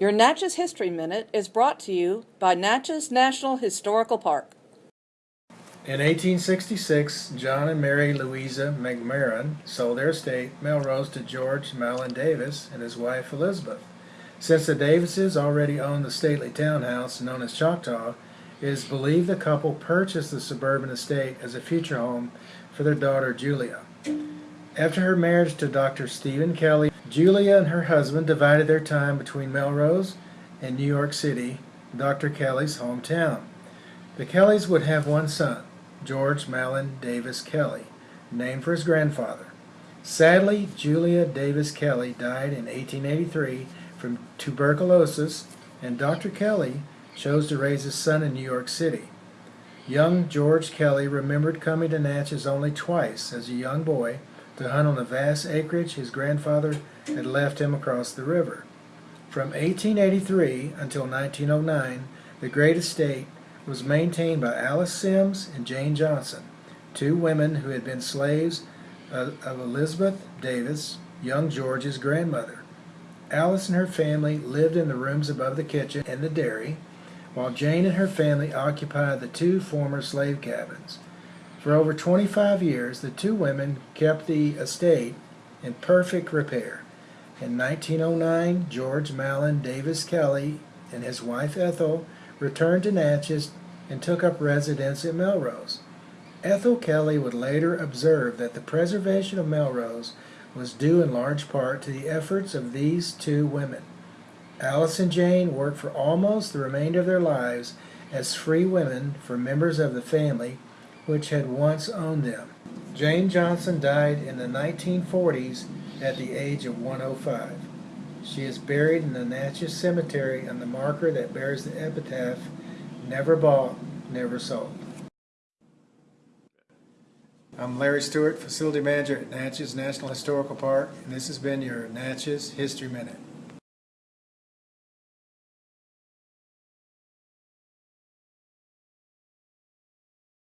Your Natchez History Minute is brought to you by Natchez National Historical Park. In 1866, John and Mary Louisa McMurran sold their estate, Melrose, to George Malin Davis and his wife Elizabeth. Since the Davises already owned the stately townhouse known as Choctaw, it is believed the couple purchased the suburban estate as a future home for their daughter Julia. After her marriage to Dr. Stephen Kelly, Julia and her husband divided their time between Melrose and New York City, Dr. Kelly's hometown. The Kellys would have one son, George Malin Davis Kelly, named for his grandfather. Sadly, Julia Davis Kelly died in 1883 from tuberculosis, and Dr. Kelly chose to raise his son in New York City. Young George Kelly remembered coming to Natchez only twice as a young boy to hunt on the vast acreage his grandfather had left him across the river. From 1883 until 1909, the great estate was maintained by Alice Sims and Jane Johnson, two women who had been slaves of Elizabeth Davis, young George's grandmother. Alice and her family lived in the rooms above the kitchen and the dairy, while Jane and her family occupied the two former slave cabins. For over 25 years, the two women kept the estate in perfect repair. In 1909, George Malin Davis Kelly and his wife Ethel returned to Natchez and took up residence at Melrose. Ethel Kelly would later observe that the preservation of Melrose was due in large part to the efforts of these two women. Alice and Jane worked for almost the remainder of their lives as free women for members of the family which had once owned them. Jane Johnson died in the 1940s at the age of 105. She is buried in the Natchez Cemetery on the marker that bears the epitaph, Never Bought, Never Sold. I'm Larry Stewart, Facility Manager at Natchez National Historical Park, and this has been your Natchez History Minute.